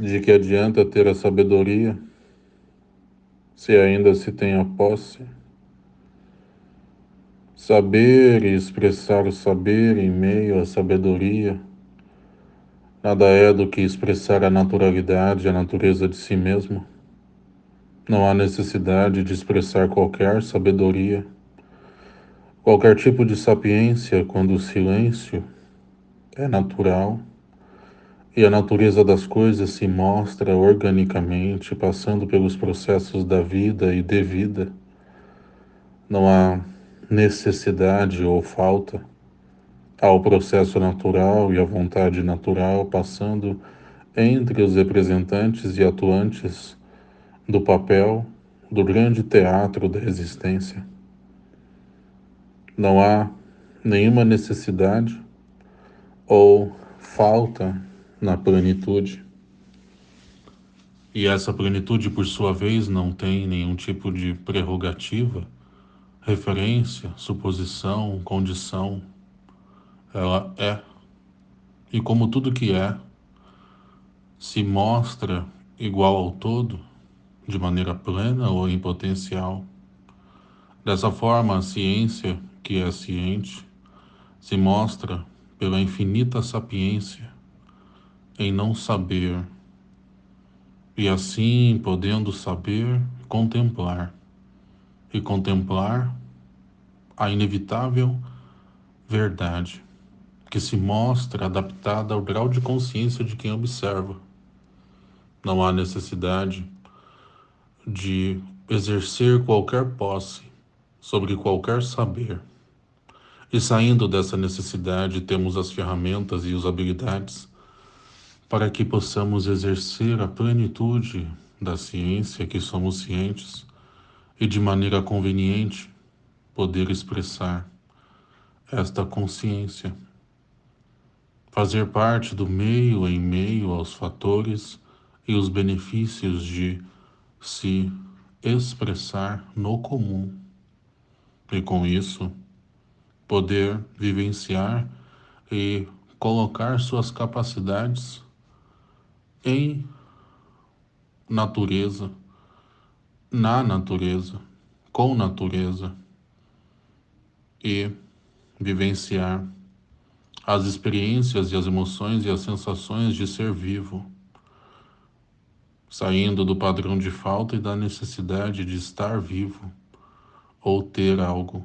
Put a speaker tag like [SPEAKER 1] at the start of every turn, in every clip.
[SPEAKER 1] De que adianta ter a sabedoria se ainda se tem a posse? Saber e expressar o saber em meio à sabedoria nada é do que expressar a naturalidade, a natureza de si mesmo. Não há necessidade de expressar qualquer sabedoria, qualquer tipo de sapiência quando o silêncio é natural e a natureza das coisas se mostra organicamente, passando pelos processos da vida e de vida. Não há necessidade ou falta ao processo natural e à vontade natural passando entre os representantes e atuantes do papel do grande teatro da existência. Não há nenhuma necessidade ou falta na plenitude. E essa plenitude, por sua vez, não tem nenhum tipo de prerrogativa referência, suposição, condição. Ela é. E como tudo que é se mostra igual ao todo, de maneira plena ou em potencial, dessa forma a ciência, que é ciente, se mostra pela infinita sapiência em não saber, e assim podendo saber, contemplar e contemplar a inevitável verdade que se mostra adaptada ao grau de consciência de quem observa. Não há necessidade de exercer qualquer posse sobre qualquer saber. E saindo dessa necessidade, temos as ferramentas e as habilidades para que possamos exercer a plenitude da ciência que somos cientes e de maneira conveniente poder expressar esta consciência, fazer parte do meio em meio aos fatores e os benefícios de se expressar no comum. E com isso poder vivenciar e colocar suas capacidades em natureza na natureza, com natureza e vivenciar as experiências e as emoções e as sensações de ser vivo, saindo do padrão de falta e da necessidade de estar vivo ou ter algo.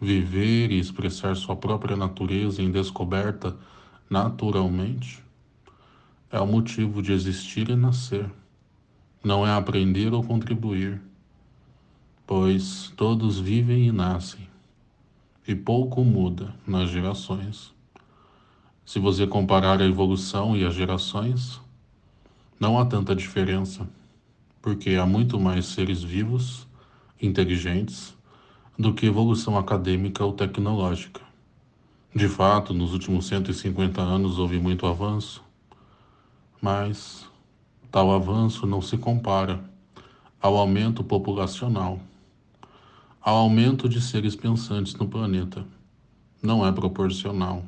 [SPEAKER 1] Viver e expressar sua própria natureza em descoberta naturalmente é o motivo de existir e nascer não é aprender ou contribuir, pois todos vivem e nascem, e pouco muda nas gerações. Se você comparar a evolução e as gerações, não há tanta diferença, porque há muito mais seres vivos, inteligentes, do que evolução acadêmica ou tecnológica. De fato, nos últimos 150 anos houve muito avanço, mas Tal avanço não se compara ao aumento populacional, ao aumento de seres pensantes no planeta. Não é proporcional.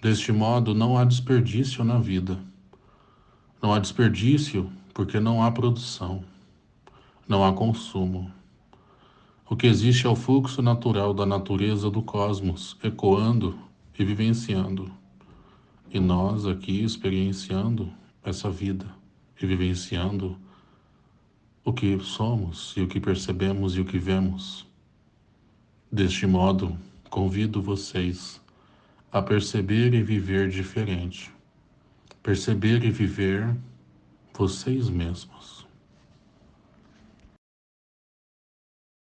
[SPEAKER 1] Deste modo, não há desperdício na vida. Não há desperdício porque não há produção, não há consumo. O que existe é o fluxo natural da natureza do cosmos, ecoando e vivenciando. E nós aqui experienciando essa vida e vivenciando o que somos e o que percebemos e o que vemos. Deste modo, convido vocês a perceber e viver diferente. Perceber e viver vocês mesmos.